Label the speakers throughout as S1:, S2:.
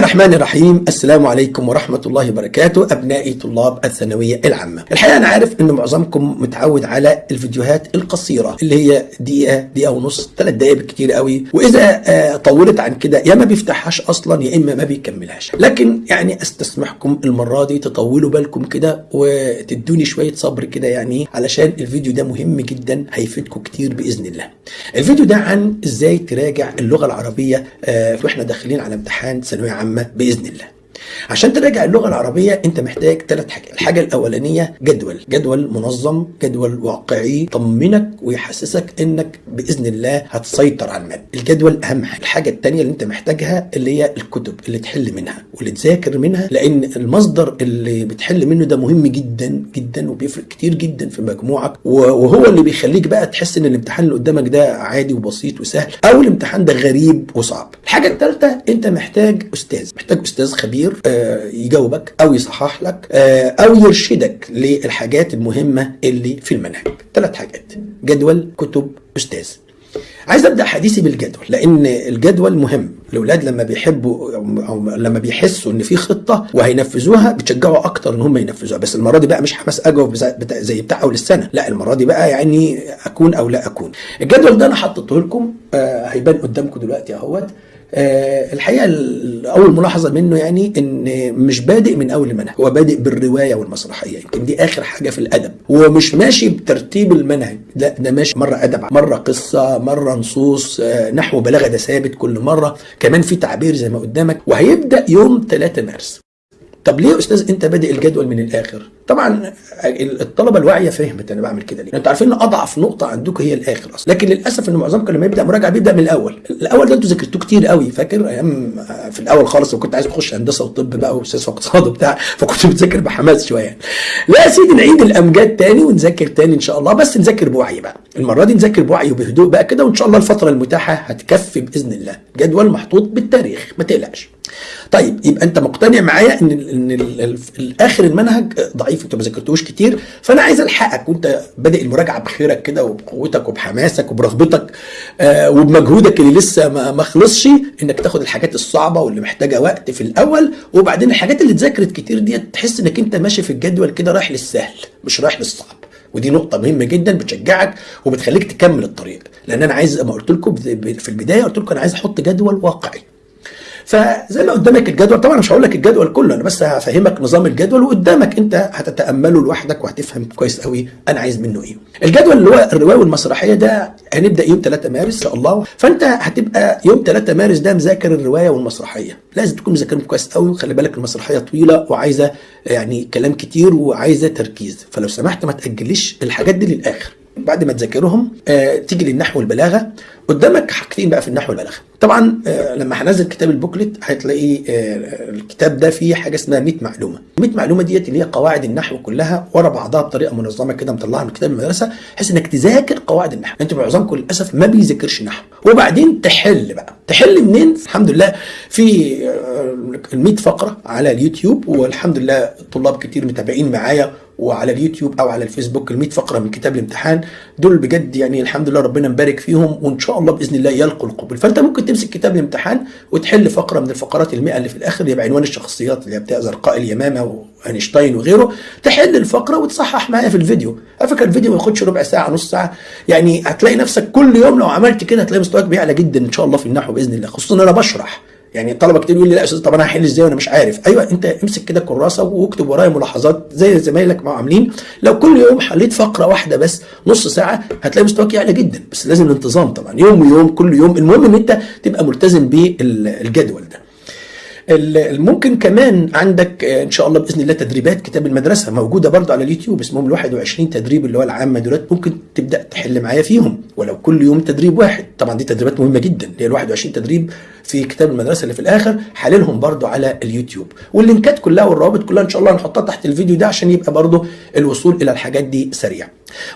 S1: الرحمن الرحيم. السلام عليكم ورحمة الله وبركاته أبنائي طلاب الثانوية العامة. الحقيقة أنا عارف أن معظمكم متعود على الفيديوهات القصيرة اللي هي دقيقة دقيقة ونص ثلاث دقايق بالكتير قوي. وإذا آه، طولت عن كده يا ما بيفتحهاش أصلا يا إما ما بيكملهاش. لكن يعني أستسمحكم المرة دي تطولوا بالكم كده وتدوني شوية صبر كده يعني علشان الفيديو ده مهم جدا هيفيدكم كتير بإذن الله. الفيديو ده عن إزاي تراجع اللغة العربية آه، وإحنا داخلين على امتحان ثانوية عامة. بإذن الله. عشان تراجع اللغة العربية انت محتاج ثلاث حاجات الحاجة الأولانية جدول. جدول منظم جدول واقعي يطمنك ويحسسك انك بإذن الله هتسيطر على المادة الجدول أهم حاجة. الحاجة الثانية اللي انت محتاجها اللي هي الكتب اللي تحل منها واللي تذاكر منها لأن المصدر اللي بتحل منه ده مهم جدا جدا وبيفرق كتير جدا في مجموعك. وهو اللي بيخليك بقى تحس إن الامتحان اللي قدامك ده عادي وبسيط وسهل أو الامتحان ده غريب وصعب. الحاجة الثالثة انت محتاج أستاذ. محتاج أستاذ خبير آه، يجاوبك أو يصحح لك آه، أو يرشدك للحاجات المهمة اللي في المنهج. ثلاث حاجات. جدول كتب أستاذ. عايز أبدأ حديثي بالجدول لأن الجدول مهم. الأولاد لما بيحبوا أو لما بيحسوا إن في خطة وهينفذوها بتشجعوا أكتر إن هم ينفذوها. بس المرة دي بقى مش حماس اجاوب زي بتاع, أول السنة. لا المرة دي بقى يعني أكون أو لا أكون. الجدول ده أنا حطيته لكم آه هيبان قدامكم دلوقتي أهوت. الحقيقة أول ملاحظة منه يعني إن مش بادئ من أول المنهج هو بادئ بالرواية والمسرحية يمكن دي آخر حاجة في الأدب. هو مش ماشي بترتيب المنهج لا ده ماشي مرة أدب مرة قصة مرة نصوص آه نحو بلاغة ده ثابت كل مرة كمان في تعبير زي ما قدامك وهيبدأ يوم 3 مارس. طب ليه يا أستاذ أنت بادئ الجدول من الآخر؟ طبعا الطلبة الواعية فهمت أنا بعمل كده ليه. أنتوا عارفين إن أضعف نقطة عندكم هي الآخر أصلا. لكن للأسف إن معظمكم لما يبدأ مراجعة بيبدأ من الأول. الأول ده أنتوا ذاكرتوه كتير قوي. فاكر أيام في الأول خالص وكنت عايز تخش هندسة وطب بقى وسياسه واقتصاد وبتاع فكنت بتذاكر بحماس شوية. لا يا سيدي نعيد الأمجاد تاني ونذاكر تاني إن شاء الله. بس نذاكر بوعي بقى. المرة دي نذاكر بوعي وبهدوء بقى كده وإن شاء الله الفترة المتاحة هتكفي بإذن الله. جدول محطوط بالتاريخ ما تقلقش. طيب يبقى انت مقتنع معايا ان ان الآخر المنهج ضعيف انت ما ذاكرتوش كتير فانا عايز الحقك وانت بادئ المراجعة بخيرك كده وبقوتك وبحماسك وبرغبتك آه وبمجهودك اللي لسه ما, خلصش انك تاخد الحاجات الصعبة واللي محتاجة وقت في الأول وبعدين الحاجات اللي اتذاكرت كتير دي تحس انك انت ماشي في الجدول كده رايح للسهل مش رايح للصعب. ودي نقطة مهمة جدا بتشجعك وبتخليك تكمل الطريق لأن أنا عايز ما قلت لكم في البداية قلت لكم أنا عايز أحط جدول واقعي. فزي ما قدامك الجدول طبعا مش هقول لك الجدول كله أنا بس هفهمك نظام الجدول وقدامك أنت هتتأمله لوحدك وهتفهم كويس قوي أنا عايز منه إيه. الجدول اللي هو الرواية والمسرحية ده هنبدأ يوم 3 مارس إن شاء الله فأنت هتبقى يوم 3 مارس ده مذاكر الرواية والمسرحية. لازم تكون مذاكرهم كويس قوي وخلي بالك المسرحية طويلة وعايزة يعني كلام كتير وعايزة تركيز فلو سمحت ما تأجليش الحاجات دي للآخر. بعد ما تذاكرهم آه تيجي للنحو والبلاغة. قدامك حاجتين بقى في النحو والبلاغة. طبعا آه لما هنزل كتاب البوكلت هتلاقي آه الكتاب ده فيه حاجة اسمها 100 معلومة. 100 معلومة ديت اللي هي قواعد النحو كلها ورا بعضها بطريقة منظمة كده مطلعها من كتاب المدرسة بحيث إنك تذاكر قواعد النحو. أنتوا معظمكم للاسف ما بيذاكرش نحو. وبعدين تحل بقى. تحل منين؟ الحمد لله في ال 100 فقرة على اليوتيوب والحمد لله الطلاب كتير متابعين معايا وعلى اليوتيوب أو على الفيسبوك ال 100 فقرة من كتاب الامتحان دول بجد يعني الحمد لله ربنا مبارك فيهم وإن شاء الله بإذن الله يلقوا القبول. فأنت ممكن تمسك كتاب الامتحان وتحل فقرة من الفقرات ال100 اللي في الآخر اللي بعنوان الشخصيات اللي بتاع زرقاء اليمامه وأينشتاين وغيره. تحل الفقرة وتصحح معايا في الفيديو. على فكره الفيديو ما ياخدش ربع ساعة نص ساعة. يعني هتلاقي نفسك كل يوم لو عملت كده هتلاقي مستواك بيعلى جدا إن شاء الله في النحو بإذن الله خصوصا إن أنا بشرح. يعني الطلبه كتير يقول لي لا يا أستاذ طب أنا هحل إزاي وأنا مش عارف؟ أيوه أنت امسك كده كراسة واكتب ورايا ملاحظات زي زمايلك ما عاملين. لو كل يوم حليت فقرة واحدة بس نص ساعة هتلاقي مستواك يعلى جدا. بس لازم الانتظام طبعا يوم ويوم كل يوم. المهم إن أنت تبقى ملتزم بالجدول ده. ممكن كمان عندك إن شاء الله بإذن الله تدريبات كتاب المدرسة موجودة برضه على اليوتيوب اسمهم ال 21 تدريب اللي هو العامه دولت. ممكن تبدأ تحل معايا فيهم ولو كل يوم تدريب واحد. طبعا دي تدريبات مهمة جدا اللي هي ال 21 تدريب في كتاب المدرسة اللي في الآخر حللهم برضه على اليوتيوب. واللينكات كلها والروابط كلها إن شاء الله هنحطها تحت الفيديو ده عشان يبقى برضه الوصول إلى الحاجات دي سريع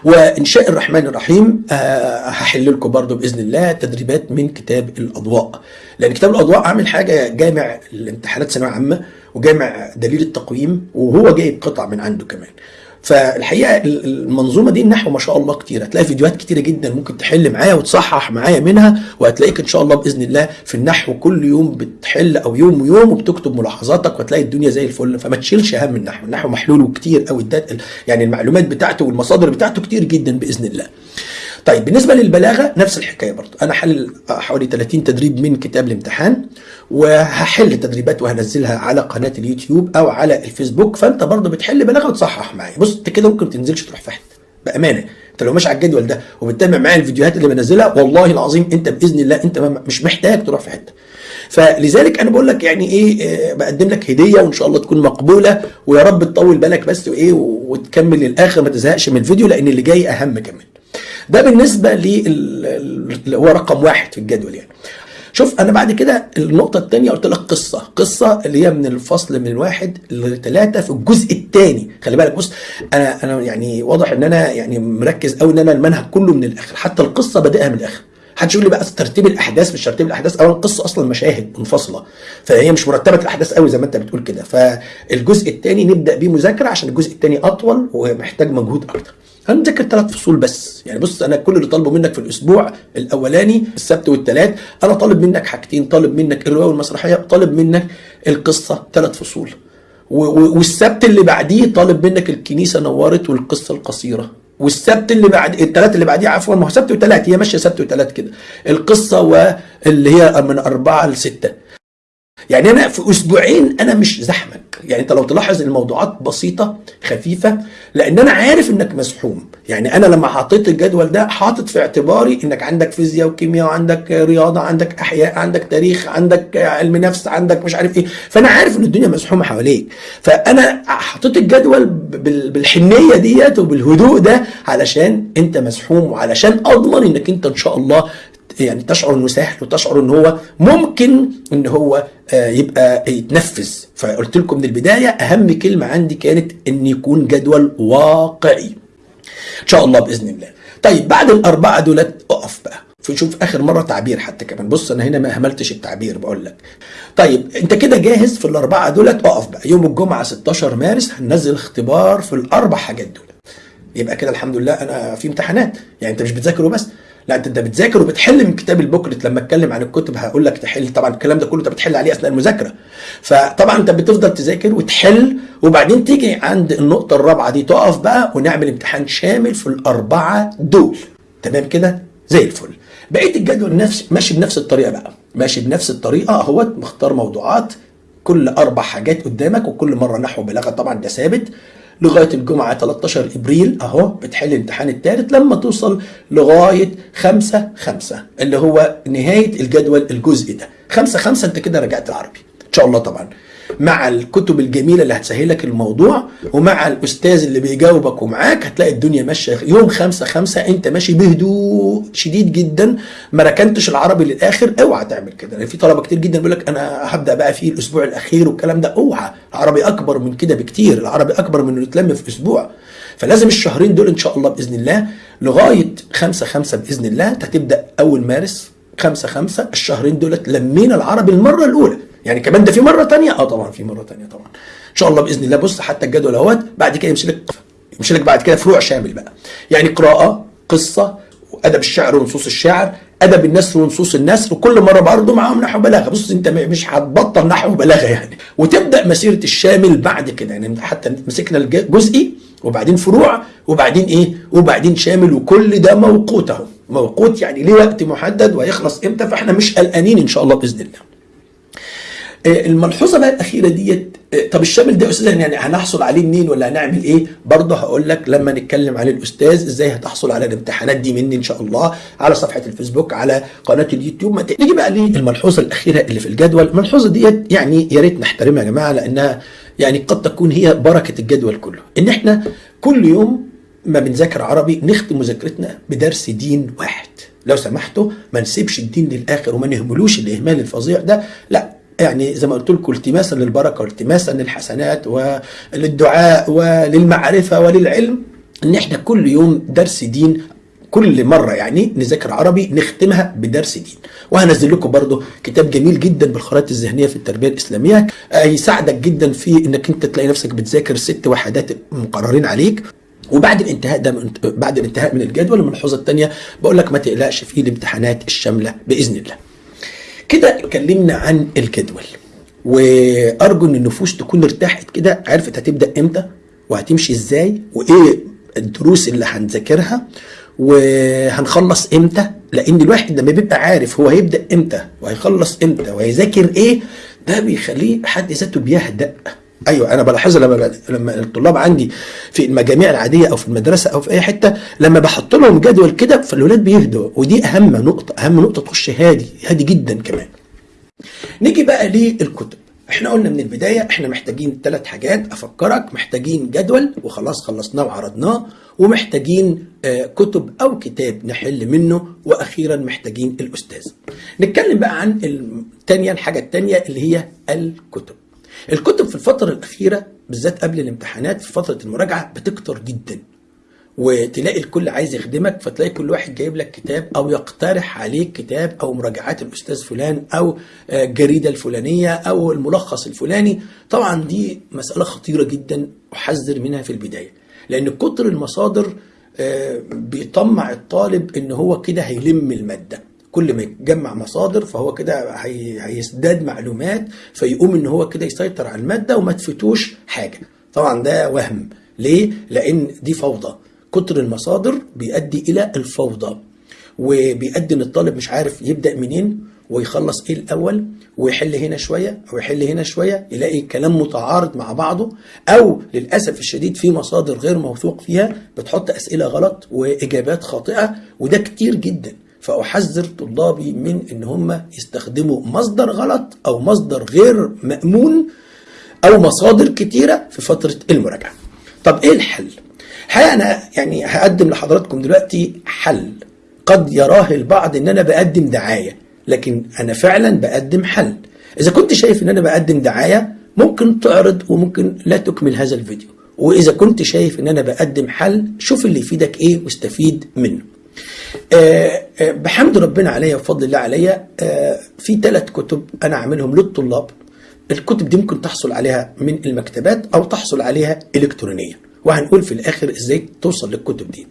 S1: وان شاء الرحمن الرحيم آه هحل لكم برضه بإذن الله تدريبات من كتاب الأضواء. لأن كتاب الأضواء عامل حاجة جامع الامتحانات ثانوية عامة وجامع دليل التقويم وهو جايب قطع من عنده كمان. فالحقيقة ال- المنظومة دي النحو ما شاء الله كتير. هتلاقي فيديوهات كتيرة جدا ممكن تحل معايا وتصحح معايا منها وهتلاقيك إن شاء الله بإذن الله في النحو كل يوم بتحل أو يوم ويوم وبتكتب ملاحظاتك وهتلاقي الدنيا زي الفل. فما تشيلش هم النحو. النحو محلول وكتير قوي يعني المعلومات بتاعته والمصادر بتاعته كتير جدا بإذن الله. طيب بالنسبة للبلاغة نفس الحكاية برضه أنا حل حوالي 30 تدريب من كتاب الامتحان وهحل تدريبات وهنزلها على قناة اليوتيوب أو على الفيسبوك فأنت برضه بتحل بلاغة وتصحح معايا. بص أنت كده ممكن تنزلش تروح في حتة بأمانة أنت لو ماشي على الجدول ده وبتتابع معايا الفيديوهات اللي بنزلها والله العظيم أنت بإذن الله أنت مش محتاج تروح في حتة. فلذلك أنا بقول لك يعني إيه آه، بقدم لك هدية وإن شاء الله تكون مقبولة ويا رب تطول بالك بس وإيه وتكمل للآخر ما تزهقش من الفيديو لأن اللي جاي أهم كمان. ده بالنسبة لل- هو رقم واحد في الجدول يعني. شوف أنا بعد كده النقطة الثانية قلت لك قصة. قصة اللي هي من الفصل من واحد لثلاثه في الجزء الثاني خلي بالك بص أنا أنا يعني واضح إن أنا يعني مركز قوي إن أنا المنهج كله من الآخر. حتى القصة بادئها من الآخر. محدش يقول لي بقى ترتيب الأحداث مش ترتيب الأحداث. اولا القصة أصلا مشاهد منفصلة. فهي مش مرتبة الأحداث قوي زي ما أنت بتقول كده. فالجزء الثاني نبدأ بيه مذاكرة عشان الجزء الثاني أطول ومحتاج مجهود أكتر. هنذاكر ثلاث فصول بس؟ يعني بص أنا كل اللي طالبه منك في الأسبوع الأولاني السبت والثلاث أنا طالب منك حاجتين طالب منك الرواية والمسرحية طالب منك القصة ثلاث فصول. والسبت اللي بعديه طالب منك الكنيسة نورت والقصة القصيرة. والسبت اللي بعد الثلاث اللي بعديه عفوا ما هو سبت وثلاث هي ماشية سبت وثلاث كده. القصة واللي هي من أربعة لستة. يعني أنا في أسبوعين أنا مش زحمك. يعني أنت لو تلاحظ الموضوعات بسيطة خفيفة لأن أنا عارف إنك مزحوم يعني أنا لما حطيت الجدول ده حاطط في اعتباري إنك عندك فيزياء وكيمياء وعندك رياضة عندك أحياء عندك تاريخ عندك علم نفس عندك مش عارف إيه. فأنا عارف إن الدنيا مزحومه حواليك. فأنا حطيت الجدول بال- بالحنية ديت وبالهدوء ده علشان أنت مزحوم وعلشان أضمن إنك أنت إن شاء الله يعني تشعر إنه سهل وتشعر إن هو ممكن إن هو آه، يبقى يتنفذ. فقلت لكم من البداية أهم كلمة عندي كانت إن يكون جدول واقعي. إن شاء الله بإذن الله. طيب بعد الأربعة دولت أقف بقى. شوف آخر مرة تعبير حتى كمان. بص أنا هنا ما أهملتش التعبير بقول لك. طيب أنت كده جاهز في الأربعة دولت؟ أقف بقى. يوم الجمعة 16 مارس هننزل اختبار في الأربع حاجات دول. يبقى كده الحمد لله أنا في امتحانات. يعني أنت مش بتذاكر وبس. لا أنت انت بتذاكر وبتحل من كتاب البوكلت. لما أتكلم عن الكتب هقول لك تحل. طبعا الكلام ده كله أنت بتحل عليه أثناء المذاكرة. فطبعا أنت بتفضل تذاكر وتحل وبعدين تيجي عند النقطة الرابعة دي تقف بقى ونعمل امتحان شامل في الأربعة دول. تمام كده؟ زي الفل. بقية الجدول نفس ماشي بنفس الطريقة بقى. ماشي بنفس الطريقة أهوت مختار موضوعات كل أربع حاجات قدامك وكل مرة نحو بلاغه طبعا ده ثابت. لغاية الجمعة 13 إبريل أهو بتحل الامتحان الثالث لما توصل لغاية 5 5 اللي هو نهاية الجدول الجزء ده. 5 5 أنت كده رجعت العربي. إن شاء الله طبعا. مع الكتب الجميلة اللي هتسهلك الموضوع ومع الأستاذ اللي بيجاوبك ومعاك هتلاقي الدنيا ماشية يوم 5 5 أنت ماشي بهدوء شديد جدا ما ركنتش العربي للآخر اوعى تعمل كده. لأن في طلبة كتير جدا بيقول لك أنا هبدأ بقى في الأسبوع الأخير والكلام ده اوعى. العربي أكبر من كده بكتير العربي أكبر من إنه يتلم في أسبوع. فلازم الشهرين دول إن شاء الله بإذن الله لغاية 5 5 بإذن الله هتبدأ أول مارس 5 5 الشهرين دولت لمينا العربي المرة الأولى. يعني كمان ده في مرة تانية؟ آه طبعا في مرة تانية طبعا. إن شاء الله بإذن الله. بص حتى الجدول أهوت بعد كده يمشي لك يمشي لك بعد كده فروع شامل بقى. يعني قراءة قصة وأدب الشعر ونصوص الشعر أدب النثر ونصوص النثر وكل مرة برضه معاهم نحو بلاغة. بص أنت مش هتبطل نحو بلاغة يعني. وتبدأ مسيرة الشامل بعد كده يعني. حتى مسكنا الجزئي وبعدين فروع وبعدين إيه؟ وبعدين شامل وكل ده موقوت أهو. موقوت يعني ليه وقت محدد وهيخلص إمتى؟ فإحنا مش قلقانين إن شاء الله بإذن الله. الملحوظة بقى الأخيرة ديت آه، طب الشامل ده أستاذ يعني هنحصل عليه منين ولا هنعمل إيه؟ برضه هقول لك لما نتكلم عن الأستاذ إزاي هتحصل على الامتحانات دي مني إن شاء الله على صفحة الفيسبوك على قناة اليوتيوب. نيجي بقى للملحوظة الأخيرة اللي في الجدول. الملحوظة ديت يعني يا ريت نحترمها يا جماعة لأنها يعني قد تكون هي بركة الجدول كله. إن إحنا كل يوم ما بنذاكر عربي نختم مذاكرتنا بدرس دين واحد. لو سمحتوا ما نسيبش الدين للآخر وما نهملوش الإهمال الفظيع ده لا. يعني زي ما قلت لكم التماسا للبركة والتماسا للحسنات وللدعاء وللمعرفة وللعلم إن إحنا كل يوم درس دين كل مرة يعني نذاكر عربي نختمها بدرس دين وهنزل لكم برضو كتاب جميل جدا بالخرائط الذهنية في التربية الإسلامية آه، يساعدك جدا في إنك أنت تلاقي نفسك بتذاكر ست وحدات مقررين عليك وبعد الانتهاء ده من بعد الانتهاء من الجدول الملحوظة الثانية بقول لك ما تقلقش في الامتحانات الشاملة بإذن الله. كده اتكلمنا عن الجدول. وأرجو إن النفوس تكون ارتاحت كده عرفت هتبدأ إمتى وهتمشي إزاي وإيه الدروس اللي هنذاكرها وهنخلص إمتى. لأن الواحد لما بيبقى عارف هو هيبدأ إمتى وهيخلص إمتى وهيذاكر إيه ده بيخليه حد ذاته بيهدأ. أيوه أنا بلاحظها لما لما الطلاب عندي في المجاميع العادية أو في المدرسة أو في أي حتة لما بحط لهم جدول كده فالولاد بيهدوا. ودي أهم نقطة أهم نقطة تخش هادي هادي جدا كمان. نيجي بقى للكتب. إحنا قلنا من البداية إحنا محتاجين ثلاث حاجات. أفكرك محتاجين جدول وخلاص خلصناه وعرضناه ومحتاجين آه كتب أو كتاب نحل منه وأخيرا محتاجين الأستاذ. نتكلم بقى عن الثانية الحاجة الثانية اللي هي الكتب. الكتب في الفترة الأخيرة بالذات قبل الامتحانات في فترة المراجعة بتكتر جدا. وتلاقي الكل عايز يخدمك فتلاقي كل واحد جايب لك كتاب أو يقترح عليك كتاب أو مراجعات الأستاذ فلان أو الجريدة الفلانية أو الملخص الفلاني. طبعا دي مسألة خطيرة جدا احذر منها في البداية. لأن كتر المصادر بيطمع الطالب إن هو كده هيلم المادة. كل ما يجمع مصادر فهو كده هي... هيزداد معلومات فيقوم إن هو كده يسيطر على المادة وما تفوتوش حاجة. طبعا ده وهم. ليه؟ لأن دي فوضى. كتر المصادر بيؤدي إلى الفوضى. وبيؤدي إن الطالب مش عارف يبدأ منين ويخلص إيه الأول ويحل هنا شوية أو يحل هنا شوية يلاقي كلام متعارض مع بعضه أو للأسف الشديد في مصادر غير موثوق فيها بتحط أسئلة غلط وإجابات خاطئة وده كتير جدا. فأحذر طلابي من إن هم يستخدموا مصدر غلط أو مصدر غير مأمون أو مصادر كتيرة في فترة المراجعة. طب إيه الحل؟ الحقيقة أنا يعني هقدم لحضراتكم دلوقتي حل قد يراه البعض إن أنا بقدم دعاية لكن أنا فعلا بقدم حل. إذا كنت شايف إن أنا بقدم دعاية ممكن تعرض وممكن لا تكمل هذا الفيديو. وإذا كنت شايف إن أنا بقدم حل شوف اللي يفيدك إيه واستفيد منه. آه آه بحمد ربنا عليا وفضل الله عليا آه في ثلاث كتب أنا عاملهم للطلاب. الكتب دي ممكن تحصل عليها من المكتبات أو تحصل عليها الكترونيا. وهنقول في الآخر إزاي توصل للكتب دي.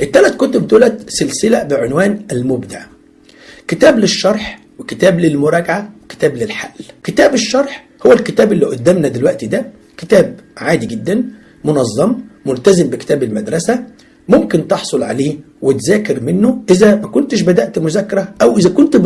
S1: الثلاث كتب دولت سلسلة بعنوان المبدع. كتاب للشرح وكتاب للمراجعة وكتاب للحل. كتاب الشرح هو الكتاب اللي قدامنا دلوقتي ده. كتاب عادي جدا منظم ملتزم بكتاب المدرسة. ممكن تحصل عليه وتذاكر منه إذا ما كنتش بدأت مذاكرة أو إذا كنت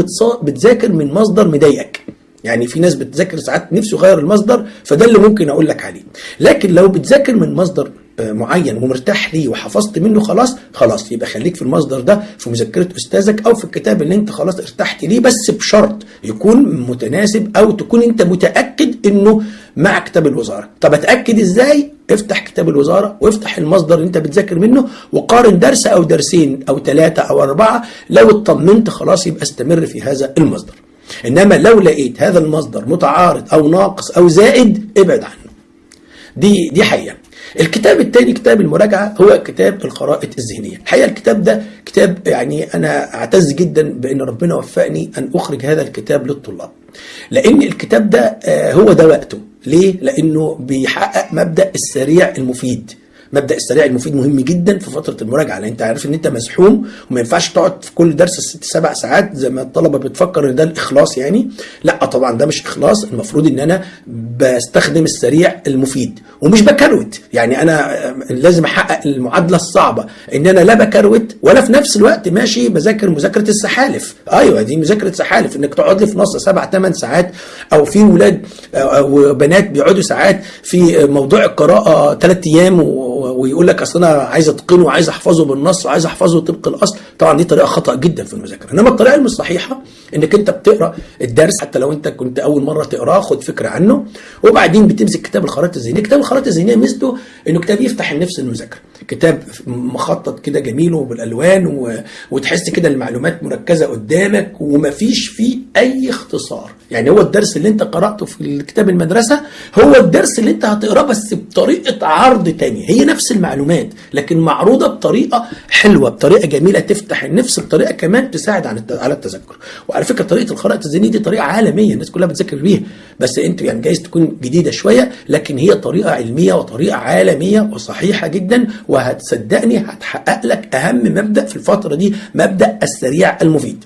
S1: بتذاكر من مصدر مضايقك. يعني في ناس بتذاكر ساعات نفسه يغير المصدر فده اللي ممكن أقول لك عليه. لكن لو بتذاكر من مصدر معين ومرتاح ليه وحفظت منه خلاص خلاص يبقى خليك في المصدر ده في مذكره أستاذك أو في الكتاب اللي أنت خلاص ارتحت ليه بس بشرط يكون متناسب أو تكون أنت متأكد إنه مع كتاب الوزارة. طب اتأكد إزاي؟ افتح كتاب الوزارة وافتح المصدر اللي انت بتذاكر منه وقارن درس أو درسين أو ثلاثة أو اربعة. لو اطمنت خلاص يبقى استمر في هذا المصدر. انما لو لقيت هذا المصدر متعارض أو ناقص أو زائد ابعد عنه. دي دي حقيقة. الكتاب الثاني كتاب المراجعة هو كتاب الخرائط الذهنية. الحقيقة الكتاب ده كتاب يعني أنا أعتز جدا بأن ربنا وفقني أن أخرج هذا الكتاب للطلاب. لأن الكتاب ده هو ده وقته. ليه؟ لأنه بيحقق مبدأ السريع المفيد. مبدأ السريع المفيد مهم جدا في فترة المراجعة لأن أنت عارف إن أنت مسحوم وما ينفعش تقعد في كل درس ست سبع ساعات زي ما الطلبة بتفكر إن ده الإخلاص يعني. لأ طبعا ده مش إخلاص المفروض إن أنا بستخدم السريع المفيد. ومش بكروت يعني أنا لازم أحقق المعادلة الصعبة إن أنا لا بكروت ولا في نفس الوقت ماشي بذاكر مذاكرة السحالف. أيوه دي مذاكرة سحالف إنك تقعد لي في نص سبع ثمان ساعات أو في ولاد أو بنات بيقعدوا ساعات في موضوع القراءة ثلاث أيام ويقول لك أصل أنا عايز أتقنه وعايز أحفظه بالنص وعايز أحفظه طبق الأصل. طبعا دي طريقة خطأ جدا في المذاكرة. إنما الطريقة الصحيحه إنك أنت بتقرأ الدرس حتى لو أنت كنت أول مرة تقرأه خد فكرة عنه. وبعدين بتمسك كتاب الخرائط الذهنية. كتاب الخرائط الذهنية ميزته إنه كتاب يفتح النفس المذاكرة. كتاب مخطط كده جميل وبالألوان و... وتحس كده المعلومات مركزة قدامك ومفيش فيه أي اختصار. يعني هو الدرس اللي أنت قرأته في كتاب المدرسة هو الدرس اللي أنت هتقرأه بس بطريقة عرض تانية هي نفس المعلومات لكن معروضة بطريقة حلوة بطريقة جميلة تفتح النفس بطريقة كمان تساعد على على التذكر. وعلى فكرة طريقة الخرائط الذهنيه دي طريقة عالمية الناس كلها بتذاكر بيها. بس انت يعني جايز تكون جديدة شوية لكن هي طريقة علمية وطريقة عالمية وصحيحة جدا وهتصدقني هتحقق لك أهم مبدأ في الفترة دي مبدأ السريع المفيد.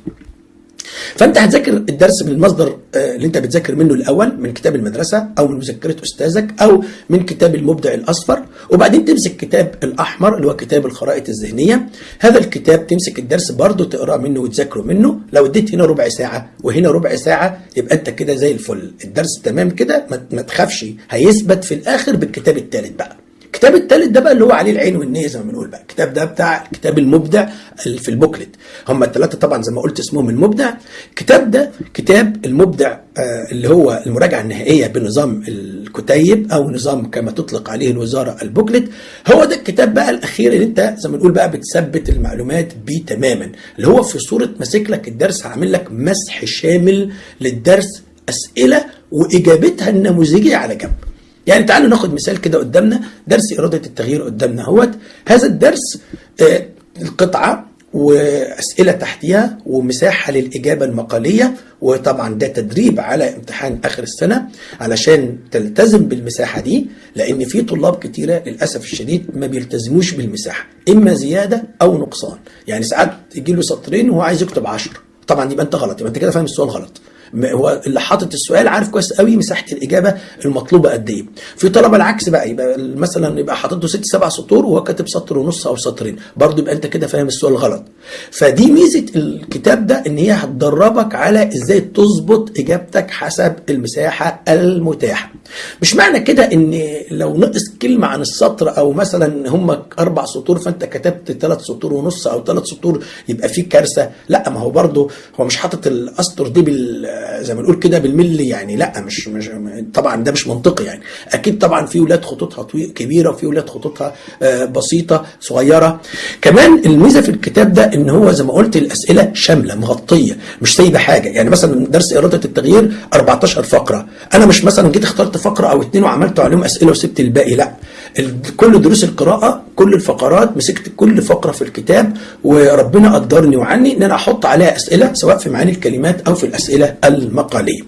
S1: فانت هتذاكر الدرس من المصدر آه، اللي انت بتذاكر منه الأول من كتاب المدرسة أو من مذكرة أستاذك أو من كتاب المبدع الأصفر وبعدين تمسك كتاب الأحمر اللي هو كتاب الخرائط الذهنية. هذا الكتاب تمسك الدرس برضه تقرأه منه وتذاكره منه. لو اديت هنا ربع ساعة وهنا ربع ساعة يبقى انت كده زي الفل. الدرس تمام كده ما- ما تخافش هيثبت في الآخر بالكتاب الثالث بقى. الكتاب الثالث ده بقى اللي هو عليه العين والنية زي ما بنقول بقى. الكتاب ده بتاع كتاب المبدع في البوكلت. هم الثلاثه طبعا زي ما قلت اسمهم المبدع. الكتاب ده كتاب المبدع آه، اللي هو المراجعة النهائية بنظام الكتيب أو نظام كما تطلق عليه الوزارة البوكلت. هو ده الكتاب بقى الأخير اللي أنت زي ما نقول بقى بتثبت المعلومات بيه تماما. اللي هو في صورة ماسك لك الدرس عامل لك مسح شامل للدرس أسئلة وإجابتها النموذجية على جنب. يعني تعالوا ناخد مثال كده قدامنا درس إرادة التغيير قدامنا. اهوت هذا الدرس آه، القطعة وأسئلة تحتها ومساحة للإجابة المقالية وطبعا ده تدريب على امتحان آخر السنة علشان تلتزم بالمساحة دي لأن في طلاب كتيرة للأسف الشديد ما بيلتزموش بالمساحة إما زيادة أو نقصان. يعني ساعات يجي له سطرين وهو عايز يكتب عشر طبعا يبقى أنت غلط يبقى أنت كده فاهم السؤال غلط. هو اللي حاطط السؤال عارف كويس قوي مساحة الإجابة المطلوبة قد إيه. في طلبه العكس بقى يبقى مثلا يبقى حاطط له ست سبع سطور وهو كاتب سطر ونص أو سطرين. برضه يبقى أنت كده فاهم السؤال غلط. فدي ميزة الكتاب ده إن هي هتدربك على إزاي تظبط إجابتك حسب المساحة المتاحة. مش معنى كده إن لو نقص كلمة عن السطر أو مثلا هم أربع سطور فأنت كتبت ثلاث سطور ونص أو ثلاث سطور يبقى في كارثة. لأ ما هو برضه هو مش حاطط الأسطر دي بال زي ما نقول كده بالملي يعني لا مش مش طبعا ده مش منطقي يعني. أكيد طبعا في ولاد خطوطها كبيرة وفي ولاد خطوطها آه، بسيطة صغيرة. كمان الميزة في الكتاب ده إن هو زي ما قلت الأسئلة شاملة مغطية مش سايبة حاجة. يعني مثلا درس إرادة التغيير 14 فقرة. أنا مش مثلا جيت اخترت فقرة أو اتنين وعملت عليهم أسئلة وسبت الباقي لا. كل دروس القراءة كل الفقرات مسكت كل فقرة في الكتاب وربنا قدرني وعني إن أنا أحط عليها أسئلة سواء في معاني الكلمات أو في الأسئلة المقالية.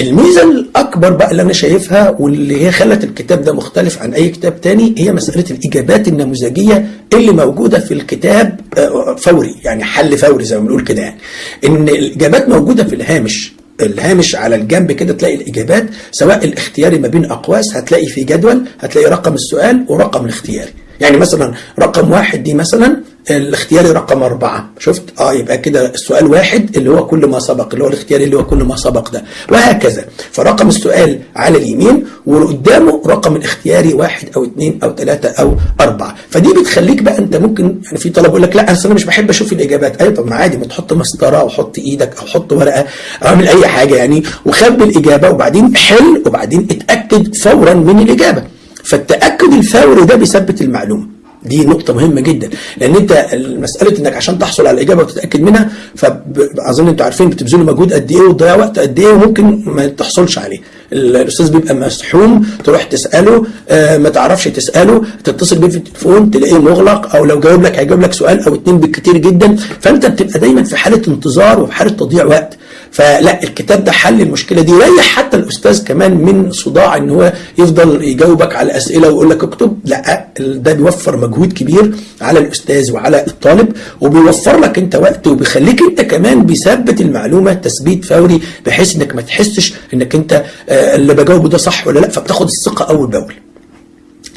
S1: الميزة الأكبر بقى اللي أنا شايفها واللي هي خلت الكتاب ده مختلف عن أي كتاب تاني هي مسألة الإجابات النموذجية اللي موجودة في الكتاب آه، فوري يعني حل فوري زي ما بنقول كده يعني. إن الإجابات موجودة في الهامش. الهامش على الجنب كده تلاقي الإجابات سواء الاختياري ما بين أقواس هتلاقي في جدول هتلاقي رقم السؤال ورقم الاختياري. يعني مثلا رقم واحد دي مثلا الاختياري رقم أربعة. شفت؟ آه يبقى كده السؤال واحد اللي هو كل ما سبق اللي هو الاختياري اللي هو كل ما سبق ده. وهكذا. فرقم السؤال على اليمين وقدامه رقم الاختياري واحد أو اثنين أو ثلاثة أو أربعة. فدي بتخليك بقى أنت ممكن يعني في طلبه يقول لك لا أنا مش بحب أشوف الإجابات. أيوه طب ما عادي ما تحط مسطرة أو حط إيدك أو حط ورقة أو اعمل أي حاجة يعني وخبي الإجابة وبعدين حل وبعدين اتأكد فورا من الإجابة. فالتأكد الفوري ده بيثبت المعلومة. دي نقطة مهمة جدا لأن أنت مسألة إنك عشان تحصل على الإجابة وتتأكد منها فأظن أنتوا عارفين بتبذلوا مجهود قد إيه وتضيع وقت قد إيه وممكن ما تحصلش عليه. الأستاذ بيبقى مسحوم تروح تسأله آه ما تعرفش تسأله تتصل بيه في التليفون تلاقيه مغلق أو لو جاوب لك هيجاوب لك سؤال أو اتنين بالكتير جدا فأنت بتبقى دايما في حالة انتظار وفي حالة تضييع وقت. فلا الكتاب ده حل المشكلة دي يريح حتى الأستاذ كمان من صداع إن هو يفضل يجاوبك على أسئلة ويقول لك اكتب. لا ده بيوفر مجهود كبير على الأستاذ وعلى الطالب وبيوفر لك أنت وقت وبيخليك أنت كمان بيثبت المعلومة تثبيت فوري بحيث إنك ما تحسش إنك أنت آه اللي بجاوبه ده صح ولا لأ فبتاخد الثقة أول بأول.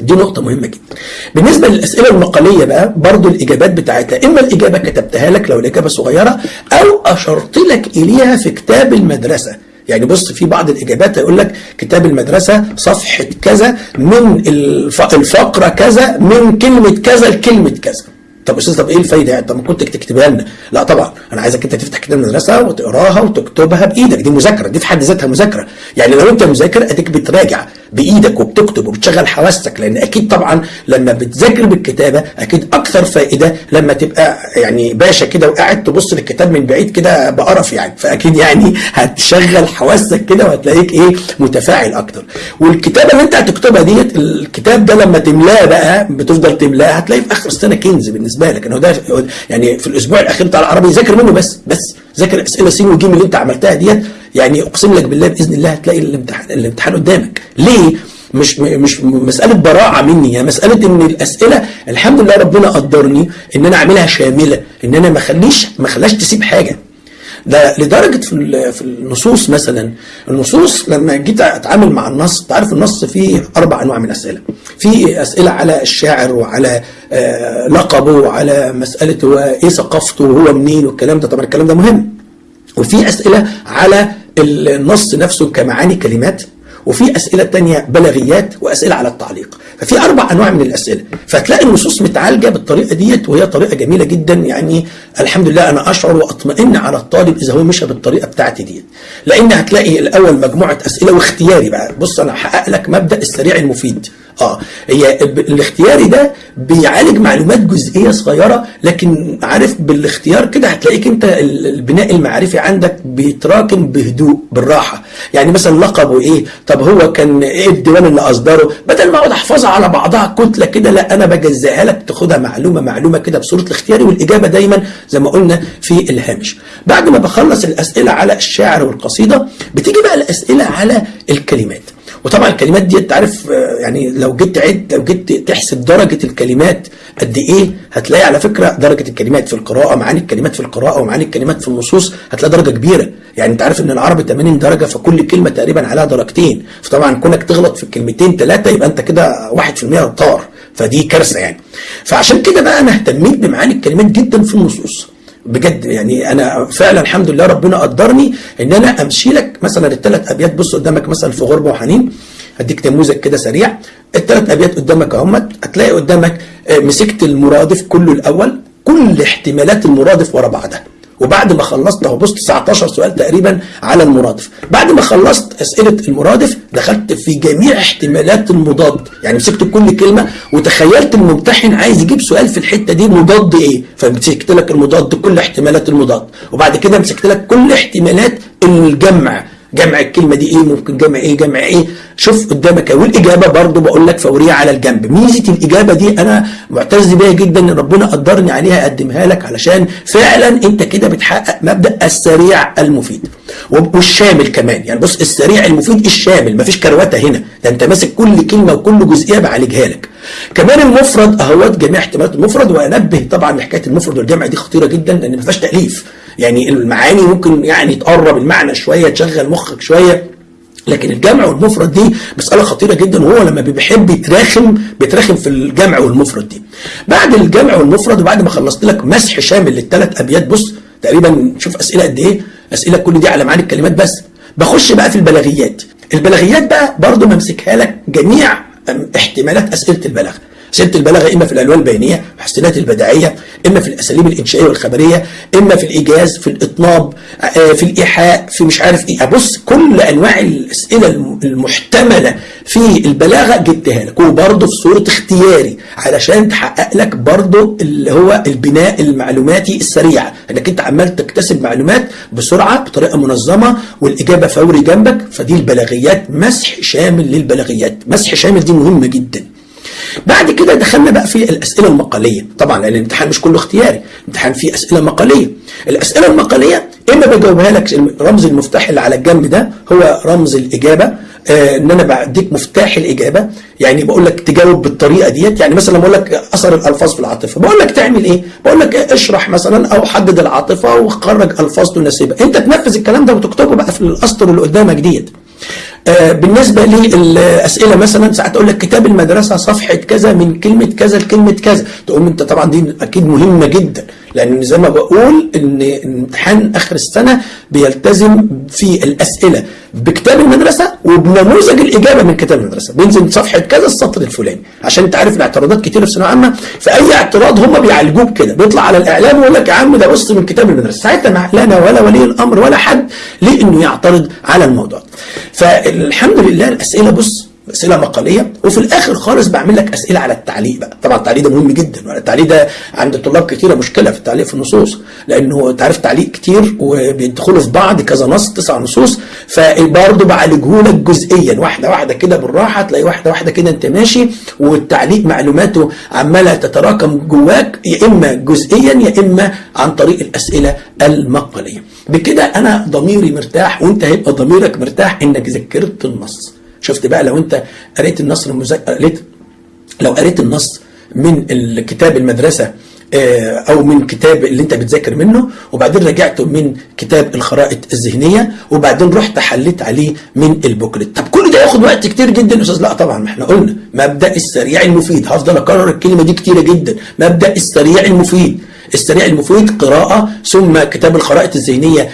S1: دي نقطة مهمة جدا. بالنسبة للأسئلة المقالية بقى برضو الإجابات بتاعتها إما الإجابة كتبتها لك لو الإجابة صغيرة أو أشرت لك إليها في كتاب المدرسة. يعني بص في بعض الإجابات هيقول لك كتاب المدرسة صفحة كذا من الف- الفقرة كذا من كلمة كذا لكلمة كذا. طب أستاذ طب إيه الفايدة يعني؟ طب ما كنت تكتبها لنا. لا طبعا أنا عايز عايزك أنت تفتح كتاب المدرسة وتقراها وتكتبها بإيدك. دي مذاكرة دي في حد ذاتها مذاكرة. يعني لو أنت مذاكر أديك بتراجع بإيدك وبتكتب وبتشغل حواسك لأن أكيد طبعا لما بتذاكر بالكتابة أكيد أكثر فائدة لما تبقى يعني باشا كده وقاعد تبص للكتاب من بعيد كده بقرف يعني. فأكيد يعني هتشغل حواسك كده وهتلاقيك إيه؟ متفاعل أكتر. والكتابة اللي أنت هتكتبها ديت الكتاب ده لما تملاه بقى بتفضل تملاه هتلاقيه في آخر السنة كنز بالنسبة لك إنه ده يعني في الأسبوع الأخير بتاع العربي ذاكر منه بس بس ذاكر أسئلة سين وجيم اللي أنت عملتها ديت يعني أقسم لك بالله بإذن الله هتلاقي الامتحان الامتحان قدامك. ليه؟ مش مش مسألة براعة مني هي مسألة إن الأسئلة الحمد لله ربنا قدرني إن أنا أعملها شاملة إن أنا ما اخليش ما اخليهاش تسيب حاجة. ده لدرجة في في النصوص مثلا النصوص لما جيت أتعامل مع النص تعرف النص فيه أربع أنواع من الأسئلة. في أسئلة على الشاعر وعلى آه لقبه وعلى مسألة هو إيه ثقافته وهو منين والكلام ده. طبعا الكلام ده مهم. وفي أسئلة على النص نفسه كمعاني كلمات. وفي أسئلة تانية بلاغيات وأسئلة على التعليق. ففي أربع أنواع من الأسئلة. فتلاقي النصوص متعالجة بالطريقة ديت وهي طريقة جميلة جدا. يعني الحمد لله أنا أشعر وأطمئن على الطالب إذا هو مشى بالطريقة بتاعتي ديت. لأن هتلاقي الأول مجموعة أسئلة واختياري بقى. بص أنا هحقق لك مبدأ السريع المفيد. آه هي الاختياري ده بيعالج معلومات جزئية صغيرة لكن عارف بالاختيار كده هتلاقيك أنت البناء المعرفي عندك بيتراكم بهدوء بالراحة. يعني مثلا لقبه إيه؟ طب هو كان إيه الديوان اللي أصدره؟ بدل ما أقعد أحفظها على بعضها كتلة كده لا أنا بجزئها لك تاخدها معلومة معلومة كده بصورة الاختياري والإجابة دايما زي ما قلنا في الهامش. بعد ما بخلص الأسئلة على الشاعر والقصيدة بتيجي بقى الأسئلة على الكلمات. وطبعا الكلمات دي أنت عارف يعني لو جيت تعد لو جيت تحسب درجة الكلمات قد إيه هتلاقي على فكرة درجة الكلمات في القراءة معاني الكلمات في القراءة ومعاني الكلمات في النصوص هتلاقي درجة كبيرة. يعني أنت عارف إن العربي 80 درجة فكل كلمة تقريبا عليها درجتين. فطبعا كونك تغلط في الكلمتين ثلاثة يبقى أنت كده 1% طار. فدي كارثة يعني. فعشان كده بقى أنا اهتميت بمعاني الكلمات جدا في النصوص. بجد يعني أنا فعلا الحمد لله ربنا قدرني إن أنا أمشي لك مثلا الثلاث أبيات. بص قدامك مثلا في غربة وحنين هديك نموذج كده سريع. الثلاث أبيات قدامك اهمت هتلاقي قدامك مسكت المرادف كله الأول كل احتمالات المرادف ورا بعضها. وبعد ما خلصت اهو بص 19 سؤال تقريبا على المرادف. بعد ما خلصت أسئلة المرادف دخلت في جميع احتمالات المضاد. يعني مسكت كل كلمة وتخيلت الممتحن عايز يجيب سؤال في الحتة دي مضاد إيه؟ فمسكت لك المضاد كل احتمالات المضاد. وبعد كده مسكت لك كل احتمالات الجمع. جمع الكلمة دي إيه ممكن جمع إيه جمع إيه. شوف قدامك والاجابة برضو بقول لك فورية على الجنب. ميزة الإجابة دي أنا معتز بيها جدا إن ربنا قدرني عليها اقدمها لك علشان فعلا أنت كده بتحقق مبدأ السريع المفيد. والشامل كمان. يعني بص السريع المفيد الشامل مفيش كروته هنا. ده أنت ماسك كل كلمة وكل جزئية بعالجها لك. كمان المفرد أهوت جميع احتمالات المفرد وأنبه طبعا لحكاية المفرد. والجمع دي خطيرة جدا لأن ما فيهاش تأليف. يعني المعاني ممكن يعني تقرب المعنى شوية تشغل مخك شوية لكن الجمع والمفرد دي مسألة خطيرة جدا وهو لما بيحب يتراخم بيتراخم في الجمع والمفرد دي. بعد الجمع والمفرد وبعد ما خلصت لك مسح شامل للثلاث أبيات بص تقريبا شوف أسئلة قد إيه؟ أسئلة كل دي على معاني الكلمات بس. بخش بقى في البلاغيات. البلاغيات بقى برضه بمسكها لك جميع احتمالات أسئلة البلاغة. أسئلة البلاغة إما في الألوان البيانية والحسنات البديعية إما في الأساليب الإنشائية والخبرية إما في الإيجاز في الإطناب في الإيحاء في مش عارف إيه. أبص كل أنواع الأسئلة المحتملة في البلاغة جبتها لك. وبرضه في صورة اختياري علشان تحقق لك برضه اللي هو البناء المعلوماتي السريع. إنك أنت عمال تكتسب معلومات بسرعة بطريقة منظمة والإجابة فوري جنبك. فدي البلاغيات مسح شامل للبلاغيات. مسح شامل دي مهمة جدا. بعد كده دخلنا بقى في الأسئلة المقالية. طبعا لأن الامتحان مش كله اختياري. الامتحان فيه أسئلة مقالية. الأسئلة المقالية إما بجاوبها لك رمز المفتاح اللي على الجنب ده هو رمز الإجابة. آه إن أنا بديك مفتاح الإجابة. يعني بقول لك تجاوب بالطريقة ديت. يعني مثلا بقول لك أثر الألفاظ في العاطفة. بقول لك تعمل إيه؟ بقول لك اشرح مثلا أو حدد العاطفة وخرج ألفاظ تناسبها أنت تنفذ الكلام ده وتكتبه بقى في الأسطر اللي قدامك ديت. بالنسبة للأسئلة مثلا ساعات أقول لك كتاب المدرسة صفحة كذا من كلمة كذا لكلمة كذا. تقوم أنت طبعا دي أكيد مهمة جدا لأن زي ما بقول إن امتحان آخر السنة بيلتزم في الأسئلة بكتاب المدرسة وبنموذج الإجابة من كتاب المدرسة. بينزل صفحة كذا السطر الفلاني عشان أنت عارف الاعتراضات كتير في ثانوية عامة. فأي اعتراض هم بيعالجوه بكده بيطلع على الإعلام ويقول لك يا عم ده بص من كتاب المدرسة. ساعتها لا أنا ولا ولي الأمر ولا حد ليه انه يعترض على الموضوع. فالحمد لله الأسئلة بص أسئلة مقالية وفي الآخر خالص بعمل لك أسئلة على التعليق بقى. طبعا التعليق ده مهم جدا التعليق ده عند طلاب كتيرة مشكلة في التعليق في النصوص لأنه أنت عارف تعليق كتير وبيدخلوا في بعض كذا نص تسع نصوص فبرضه بعالجه لك جزئيا واحدة واحدة كده بالراحة تلاقي واحدة واحدة كده أنت ماشي والتعليق معلوماته عمالة تتراكم جواك يا إما جزئيا يا إما عن طريق الأسئلة المقالية. بكده أنا ضميري مرتاح وأنت هيبقى ضميرك مرتاح إنك ذكرت النص. شفت بقى لو انت قريت النص المذاكر قريت لو قريت النص من الكتاب المدرسة أو من كتاب اللي أنت بتذاكر منه وبعدين رجعته من كتاب الخرائط الذهنية وبعدين رحت حليت عليه من البوكلت. طب كل ده ياخد وقت كتير جدا يا أستاذ؟ لا طبعا ما إحنا قلنا مبدأ السريع المفيد. هفضل أكرر الكلمة دي كتيرة جدا. مبدأ السريع المفيد. السريع المفيد قراءة ثم كتاب الخرائط الذهنية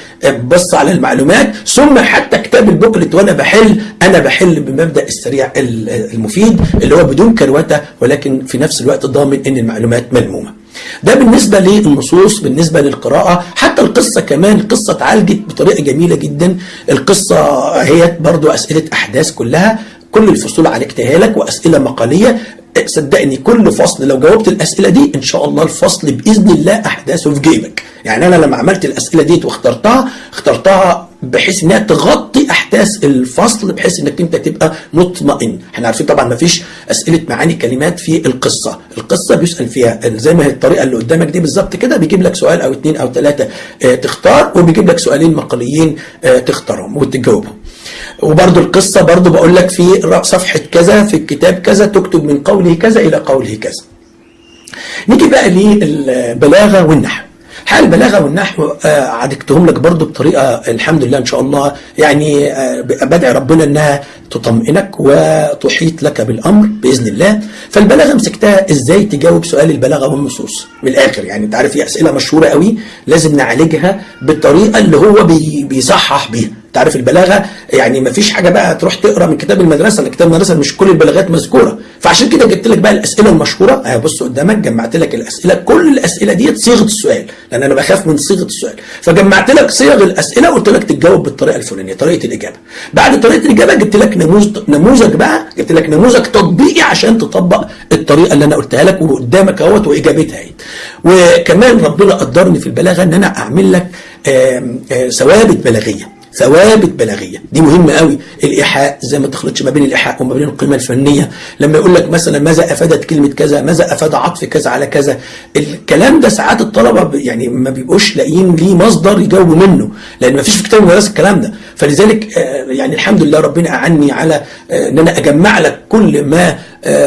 S1: بص على المعلومات ثم حتى كتاب البوكلت وأنا بحل أنا بحل بمبدأ السريع المفيد اللي هو بدون كروتة ولكن في نفس الوقت ضامن إن المعلومات ملمومة. ده بالنسبة للنصوص بالنسبة للقراءة حتى القصة كمان القصة اتعالجت بطريقة جميلة جدا. القصة هي برضو أسئلة أحداث كلها كل الفصول عالجتها لك وأسئلة مقالية. صدقني كل فصل لو جاوبت الأسئلة دي إن شاء الله الفصل بإذن الله أحداثه في جيبك. يعني أنا لما عملت الأسئلة دي واخترتها اخترتها بحيث إنها تغطي أحداث الفصل بحيث إنك أنت تبقى مطمئن. إحنا عارفين طبعا ما فيش أسئلة معاني كلمات في القصة. القصة بيسأل فيها زي ما هي الطريقة اللي قدامك دي بالظبط كده بيجيب لك سؤال أو اثنين أو ثلاثة آه تختار وبيجيب لك سؤالين مقاليين آه تختارهم وتجاوبهم. وبرضو القصة برضو بقول لك في صفحة كذا في الكتاب كذا تكتب من قوله كذا إلى قوله كذا. نيجي بقى للبلاغة والنحو. حال البلاغة والنحو آه عالجتهم لك برضو بطريقة الحمد لله إن شاء الله يعني آه بدعي ربنا إنها تطمئنك وتحيط لك بالأمر بإذن الله. فالبلاغة مسكتها إزاي؟ تجاوب سؤال البلاغة والنصوص من الآخر يعني أنت عارف في أسئلة مشهورة قوي لازم نعالجها بالطريقة اللي هو بي بيصحح بيها. تعرف البلاغة يعني ما فيش حاجة بقى تروح تقرأ من كتاب المدرسة لأن كتاب المدرسة مش كل البلاغات مذكورة. فعشان كده جبت لك بقى الأسئلة المشهورة. اهي بص قدامك جمعت لك الأسئلة كل الأسئلة ديت صيغة السؤال لأن أنا بخاف من صيغة السؤال. فجمعت لك صيغ الأسئلة وقلت لك تجاوب بالطريقة الفلانية طريقة الإجابة. بعد طريقة الإجابة جبت لك نموذج نموذج بقى جبت لك نموذج تطبيقي عشان تطبق الطريقة اللي أنا قلتها لك وقدامك أهوت وإجابتها اهي وكمان ربنا قدرني في البلاغة إن أنا أعمل لك ثوابت بلاغية. ثوابت بلاغية. دي مهمة قوي. الإيحاء زي ما تخلطش ما بين الإيحاء وما بين القيمة الفنية. لما يقول لك مثلا ماذا أفادت كلمة كذا ماذا أفاد عطف كذا على كذا. الكلام ده ساعات الطلبة يعني ما بيبقوش لاقيين ليه مصدر يجاوبوا منه لأن ما فيش في كتاب المدرسة الكلام ده. فلذلك يعني الحمد لله ربنا أعني على إن أنا أجمع لك كل ما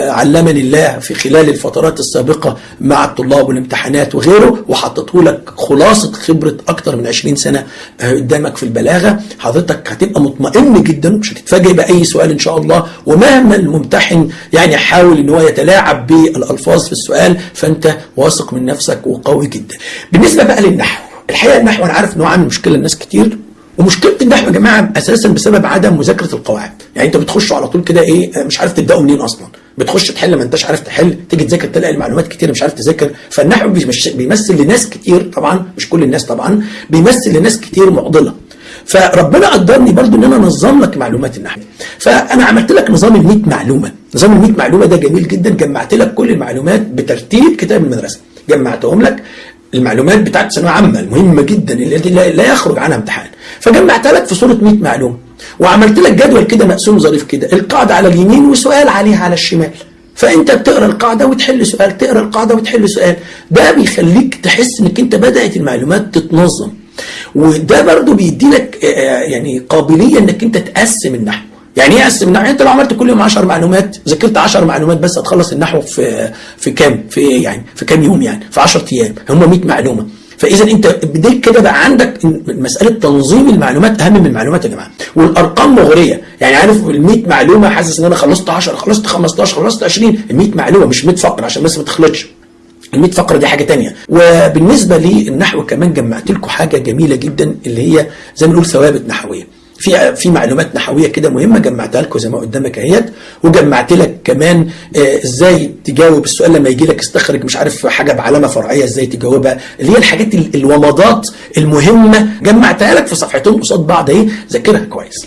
S1: علمني الله في خلال الفترات السابقة مع الطلاب والامتحانات وغيره وحطته لك خلاصة خبرة أكتر من 20 سنة قدامك في البلاغة. حضرتك هتبقى مطمئن جدا مش هتتفاجئ بأي سؤال إن شاء الله. ومهما الممتحن يعني حاول إن هو يتلاعب بالألفاظ في السؤال فأنت واثق من نفسك وقوي جدا. بالنسبة بقى للنحو الحقيقة النحو أنا عارف إن هو عامل مشكلة لناس كتير ومشكلة النحو يا جماعة أساسا بسبب عدم مذاكرة القواعد. يعني أنت بتخش على طول كده إيه مش عارف تبداوا منين أصلا. بتخش تحل ما انتش عارف تحل تيجي تذاكر تلاقي المعلومات كتير مش عارف تذاكر. فالنحو بيمثل لناس كتير طبعا مش كل الناس طبعا بيمثل لناس كتير معضلة. فربنا قدرني برضو إن أنا أنظم لك معلومات النحو. فأنا عملت لك نظام ال 100 معلومة. نظام ال 100 معلومة ده جميل جدا. جمعت لك كل المعلومات بترتيب كتاب المدرسة. جمعتهم لك المعلومات بتاعت ثانوية عامة المهمة جدا اللي لا يخرج عنها امتحان. فجمعتها لك في صورة 100 معلومة. وعملت لك جدول كده مقسوم ظريف كده القاعدة على اليمين وسؤال عليها على الشمال فأنت بتقرأ القاعدة وتحل سؤال تقرأ القاعدة وتحل سؤال ده بيخليك تحس إنك أنت بدأت المعلومات تتنظم وده برضو بيدي لك يعني قابلية إنك أنت تقسم النحو يعني إيه أقسم النحو؟ أنت لو عملت كل يوم 10 معلومات ذاكرت 10 معلومات بس هتخلص النحو في في كام؟ في إيه يعني؟ في كام يوم يعني؟ في 10 أيام هم 100 معلومة فاذا انت بديك كده بقى عندك مسألة تنظيم المعلومات أهم من المعلومات يا جماعة. والأرقام مغرية. يعني عارف ال 100 معلومة حاسس إن أنا خلصت 10 خلصت 15 خلصت 20 ال 100 معلومة مش 100 فقرة عشان بس ما تخلطش. ال 100 فقرة دي حاجة تانية. وبالنسبة للنحو كمان جمعت لكم حاجة جميلة جدا اللي هي زي ما نقول ثوابت نحوية. في في معلومات نحوية كده مهمة جمعتها لكم زي ما قدامك اهيت وجمعت لك كمان آه إزاي تجاوب السؤال لما يجي لك استخرج مش عارف حاجة بعلامة فرعية إزاي تجاوبها اللي هي الحاجات ال- الومضات المهمة جمعتها لك في صفحتين قصاد بعض اهي ذاكرها كويس.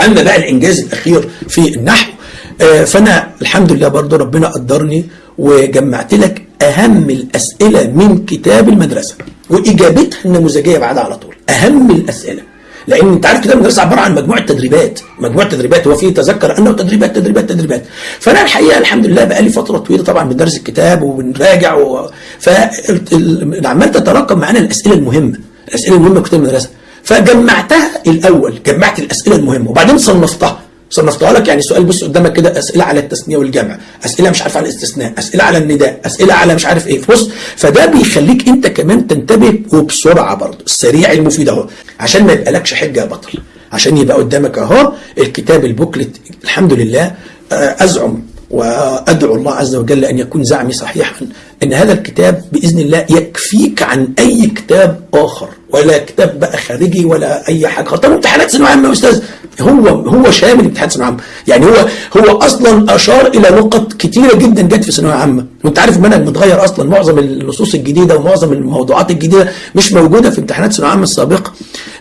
S1: أما بقى الإنجاز الأخير في النحو آه، فأنا الحمد لله برضو ربنا قدرني وجمعت لك أهم الأسئلة من كتاب المدرسة وإجابتها النموذجية بعدها على طول أهم الأسئلة. لأن أنت عارف كتاب المدرسة عبارة عن مجموعة تدريبات. مجموعة تدريبات. هو فيه تذكر أنه تدريبات تدريبات تدريبات. فأنا الحقيقة الحمد لله بقى لي فترة طويلة طبعا بندرس الكتاب وبنراجع و... فعمال تتراكم معانا الأسئلة المهمة. الأسئلة المهمة في كتاب المدرسة. فجمعتها الأول جمعت الأسئلة المهمة وبعدين صنفتها. صنفتها لك يعني سؤال بص قدامك كده أسئلة على التثنية والجمع أسئلة مش عارف على الاستثناء أسئلة على النداء أسئلة على مش عارف إيه. بص فده بيخليك أنت كمان تنتبه وبسرعة برضه. السريع المفيد أهو. عشان ما يبقالكش حجة يا بطل. عشان يبقى قدامك أهو الكتاب البوكلت. الحمد لله. آه، أزعم وأدعو الله عز وجل أن يكون زعمي صحيحا إن هذا الكتاب بإذن الله يكفيك عن أي كتاب آخر ولا كتاب بقى خارجي ولا أي حاجة. طب امتحانات ثانوية عامة يا أستاذ. هو هو شامل امتحانات ثانوية عامة. يعني هو هو أصلا أشار إلى نقط كتيرة جدا جت في ثانوية عامة. وأنت عارف المنهج متغير أصلا. معظم النصوص الجديدة ومعظم الموضوعات الجديدة مش موجودة في امتحانات ثانوية عامة السابقه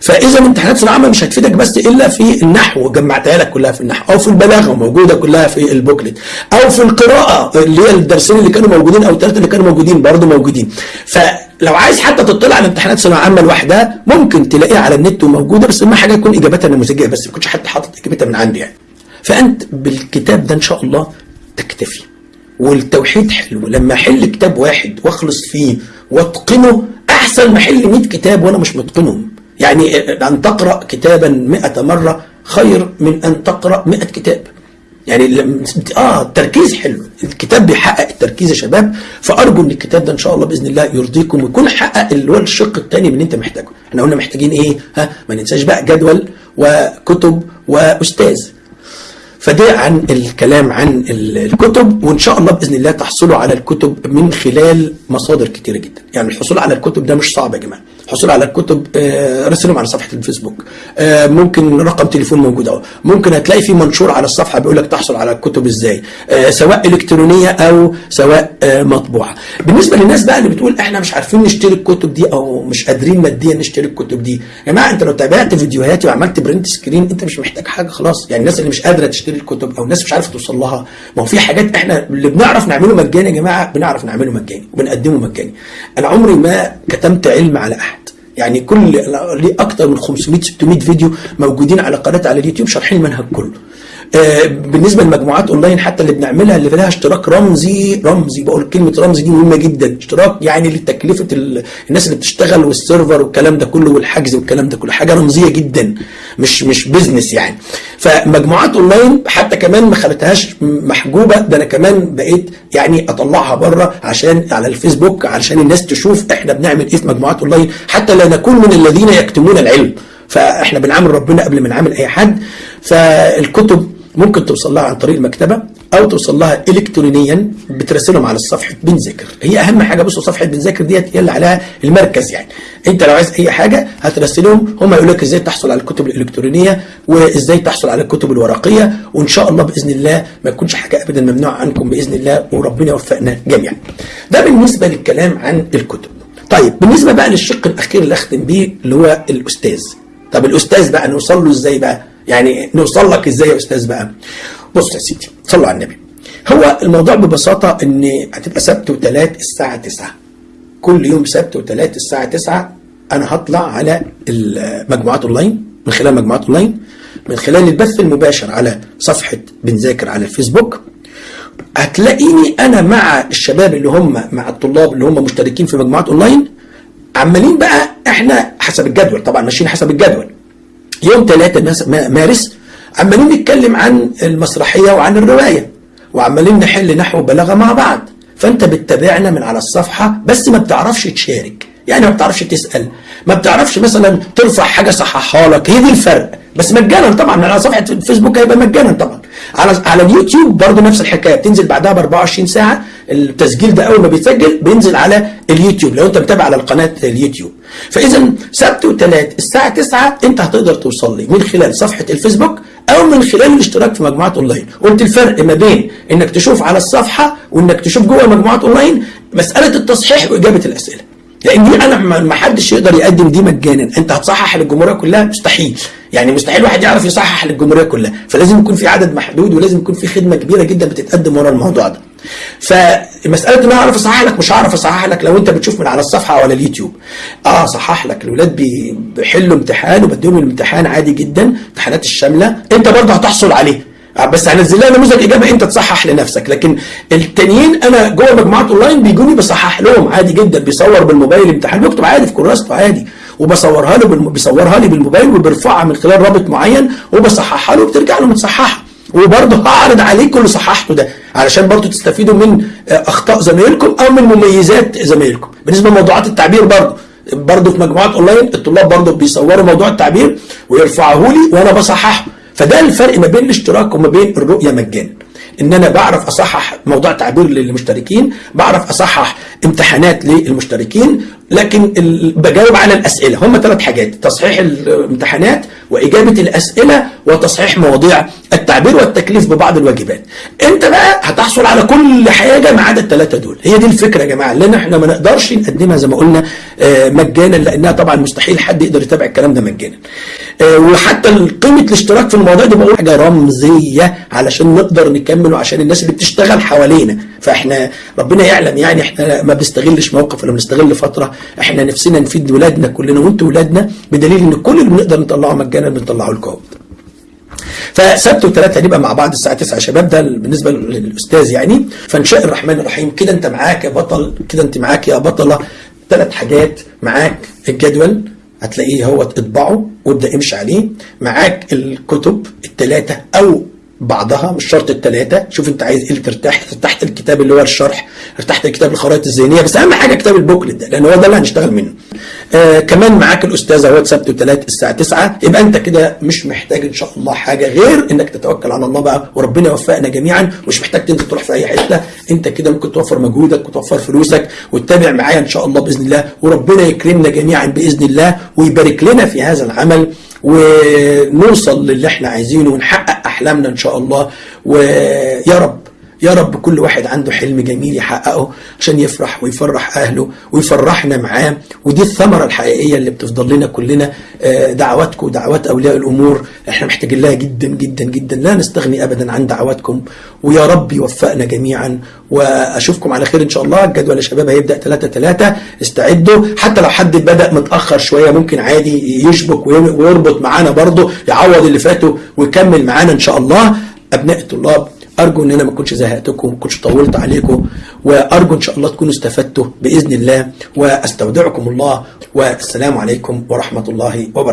S1: فاذا امتحانات ثانوية عامة مش هتفيدك بس إلا في النحو جمعتها لك كلها في النحو. أو في البلاغة موجودة كلها في البوكلت. أو في القراءة اللي هي الدرسين اللي كانوا موجودين أو الثلاثه اللي كانوا موجودين برضه موجودين. فلو عايز حتى تطلع على امتحانات ثانوية عامة لوحدها ممكن تلاقيها على النت وموجودة بس اهم حاجة يكون إجابتها نموذجيه بس ما يكونش حتى حاطط إجابتها من عندي يعني. فأنت بالكتاب ده إن شاء الله تكتفي. والتوحيد حلو. لما أحل كتاب واحد وأخلص فيه وأتقنه أحسن ما أحل 100 كتاب وأنا مش متقنهم. يعني أن تقرأ كتابا 100 مرة خير من أن تقرأ 100 كتاب. يعني لم- آه التركيز حلو. الكتاب بيحقق التركيز يا شباب. فأرجو إن الكتاب ده إن شاء الله بإذن الله يرضيكم ويكون حقق اللي هو الشق الثاني من اللي أنت محتاجه. إحنا قلنا محتاجين إيه؟ ها ما ننساش بقى جدول وكتب وأستاذ. فده عن الكلام عن ال- الكتب وإن شاء الله بإذن الله تحصلوا على الكتب من خلال مصادر كتيرة جدا. يعني الحصول على الكتب ده مش صعب يا جماعة. الحصول على الكتب آه، راسلهم على صفحة الفيسبوك. آه، ممكن رقم تليفون موجود أهو. ممكن هتلاقي في منشور على الصفحة بيقول لك تحصل على الكتب إزاي. آه، سواء إلكترونية أو سواء آه، مطبوعة. بالنسبة للناس بقى اللي بتقول إحنا مش عارفين نشتري الكتب دي أو مش قادرين ماديا نشتري الكتب دي. يا جماعة أنت لو تابعت فيديوهاتي وعملت print screen أنت مش محتاج حاجة خلاص. يعني الناس اللي مش قادرة تشتري الكتب أو الناس مش عارفة توصل لها. ما هو في حاجات إحنا اللي بنعرف نعمله مجاني يا جماعة بنعرف نعمله مجاني وبنقدمه مجاني. أنا عمري ما كتمت علم على أحد. يعني كل ليه أكتر من 500 600 فيديو موجودين على قناتي على اليوتيوب شارحين المنهج كله. بالنسبة للمجموعات أونلاين حتى اللي بنعملها اللي لها اشتراك رمزي رمزي بقول كلمة رمزي دي مهمة جدا. اشتراك يعني لتكلفة ال- الناس اللي بتشتغل وال server والكلام ده كله والحجز والكلام ده كله. حاجة رمزية جدا مش مش business يعني. فمجموعات أونلاين حتى كمان ما خلتهاش محجوبة. ده أنا كمان بقيت يعني أطلعها بره عشان على الفيسبوك علشان الناس تشوف إحنا بنعمل إيه في مجموعات أونلاين. حتى لا نكون من الذين يكتمون العلم. فإحنا بنعامل ربنا قبل ما نعامل أي حد. فالكتب ممكن توصل لها عن طريق المكتبة أو توصل لها الكترونيا بترسلهم على صفحه بنذاكر هي أهم حاجة بصوا صفحة بنذاكر ديت هي اللي عليها المركز يعني. أنت لو عايز أي حاجة هترسلهم هم يقول لك إزاي تحصل على الكتب الإلكترونية وإزاي تحصل على الكتب الورقية وإن شاء الله بإذن الله ما يكونش حاجة ابدا ممنوعة عنكم بإذن الله وربنا يوفقنا جميعا. ده بالنسبة للكلام عن الكتب. طيب بالنسبة بقى للشق الأخير اللي اختم بيه اللي هو الأستاذ. طب الأستاذ بقى نوصل له إزاي بقى؟ يعني نوصل لك إزاي يا أستاذ بقى؟ بص يا سيدي صلوا على النبي. هو الموضوع ببساطة إن هتبقى سبت وثلاث الساعة 9 كل يوم سبت وثلاث الساعة 9 أنا هطلع على المجموعات أونلاين من خلال مجموعات أونلاين من خلال البث المباشر على صفحة بنذاكر على الفيسبوك. هتلاقيني أنا مع الشباب اللي هم مع الطلاب اللي هم مشتركين في مجموعات أونلاين. عمالين بقى إحنا حسب الجدول طبعا ماشيين حسب الجدول. يوم 3 مارس عمالين نتكلم عن المسرحية وعن الرواية وعمالين نحل نحو بلاغه مع بعض. فأنت بتتابعنا من على الصفحة بس ما بتعرفش تشارك. يعني ما بتعرفش تسأل. ما بتعرفش مثلا ترفع حاجة صححها لك. هي دي الفرق. بس مجانا طبعا. على صفحة الفيسبوك هيبقى مجانا طبعا. على على اليوتيوب برضه نفس الحكاية. بتنزل بعدها ب 24 ساعة. التسجيل ده أول ما بيتسجل بينزل على اليوتيوب لو أنت متابع على القناة اليوتيوب. فاذا سبت وثلاث الساعة 9 أنت هتقدر توصل لي من خلال صفحة الفيسبوك أو من خلال الاشتراك في مجموعات أونلاين. قلت الفرق ما بين إنك تشوف على الصفحة وإنك تشوف جوه مجموعات أونلاين مسألة التصحيح وإجابة الأسئلة. لأن دي أنا ما حدش يقدر يقدم دي مجانا. أنت هتصحح للجمهورية كلها مستحيل. يعني مستحيل واحد يعرف يصحح للجمهورية كلها. فلازم يكون في عدد محدود ولازم يكون في خدمة كبيرة جدا بتتقدم ورا الموضوع ده. فمسألة إن أنا أعرف أصحح لك مش هعرف أصحح لك لو أنت بتشوف من على الصفحة ولا اليوتيوب. آه صحح لك. الاولاد بيحلوا امتحان وبديهم الامتحان عادي جدا امتحانات الشاملة. أنت برضه هتحصل عليه. بس هنزل لها نموذج اجابه أنت تصحح لنفسك. لكن التانيين أنا جوه مجموعات أونلاين بيجوني بصحح لهم عادي جدا بيصور بالموبايل امتحان بيكتب عادي في كراسته عادي. وبصورها له بالم... بيصورها لي بالموبايل وبيرفعها من خلال رابط معين وبصححها له وبترجع له متصححة. وبرضه هعرض عليكم اللي صححته ده علشان برضه تستفيدوا من أخطاء زمايلكم أو من مميزات زمايلكم. بالنسبة لموضوعات التعبير برضه برضه في مجموعات أونلاين الطلاب برضه بيصوروا موضوع التعبير ويرفعوه لي وأنا بصححه. فده الفرق ما بين الاشتراك وما بين الرؤية مجانا. إن أنا بعرف أصحح موضوع تعبير للمشتركين بعرف أصحح امتحانات للمشتركين لكن بجاوب على الأسئلة. هم ثلاث حاجات تصحيح الامتحانات وإجابة الأسئلة وتصحيح مواضيع التعبير والتكليف ببعض الواجبات. انت بقى هتحصل على كل حاجة ما عدا الثلاثه دول. هي دي الفكرة يا جماعة لأن إحنا ما نقدرش نقدمها زي ما قلنا مجانا لأنها طبعا مستحيل حد يقدر يتابع الكلام ده مجانا. وحتى قيمة الاشتراك في الموضوع ده بقول حاجة رمزية علشان نقدر نكمل وعشان الناس اللي بتشتغل حوالينا. فاحنا ربنا يعلم يعني إحنا ما بنستغلش موقف ولا بنستغل فترة. إحنا نفسنا نفيد ولادنا كلنا وانتوا ولادنا بدليل إن كل اللي بنقدر نطلعه مجانا بنطلعه لكم. فسبت وثلاثة هنبقى مع بعض الساعة 9 يا شباب. ده بالنسبة للأستاذ يعني. فإن شاء الرحمن الرحيم. كده أنت معاك يا بطل. كده أنت معاك يا بطلة. ثلاث حاجات معاك الجدول. هتلاقيه هو اطبعه وابدأ امشي عليه. معاك الكتب الثلاثة أو بعضها مش شرط الثلاثة شوف انت عايز إيه ترتاح تحت الكتاب اللي هو الشرح تحت الكتاب الخرائط الذهنية. بس أهم حاجة كتاب البوكلت ده لأن هو ده اللي هنشتغل منه. آه كمان معاك الاستاذ أهوت سبت وثلاث الساعة 9 يبقى أنت كده مش محتاج إن شاء الله حاجة غير إنك تتوكل على الله بقى وربنا يوفقنا جميعا. مش محتاج تنزل تروح في أي حتة. أنت كده ممكن توفر مجهودك وتوفر فلوسك وتتابع معايا إن شاء الله بإذن الله. وربنا يكرمنا جميعا بإذن الله ويبارك لنا في هذا العمل. ونوصل للي إحنا عايزينه ونحقق أحلامنا إن شاء الله. ويا رب. يا رب كل واحد عنده حلم جميل يحققه عشان يفرح ويفرح أهله ويفرحنا معاه. ودي الثمرة الحقيقية اللي بتفضل لنا كلنا دعواتكم ودعوات أولياء الأمور. إحنا محتاجين لها جدا جدا جدا. لا نستغني ابدا عن دعواتكم. ويا رب يوفقنا جميعا. وأشوفكم على خير إن شاء الله. الجدول يا شباب هيبدأ 3 3 استعدوا. حتى لو حد بدأ متأخر شوية ممكن عادي يشبك ويربط معانا برضه يعوض اللي فاته ويكمل معانا إن شاء الله. أبناء الطلاب أرجو إن أنا ما كنتش زهقتكم ما كنتش طولت عليكم وأرجو إن شاء الله تكونوا استفدتوا بإذن الله وأستودعكم الله والسلام عليكم ورحمة الله وبركاته.